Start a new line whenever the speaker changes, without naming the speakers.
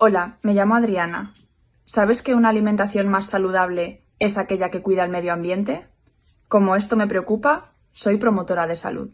Hola, me llamo Adriana. ¿Sabes que una alimentación más saludable es aquella que cuida el medio ambiente? Como esto me preocupa, soy promotora de salud.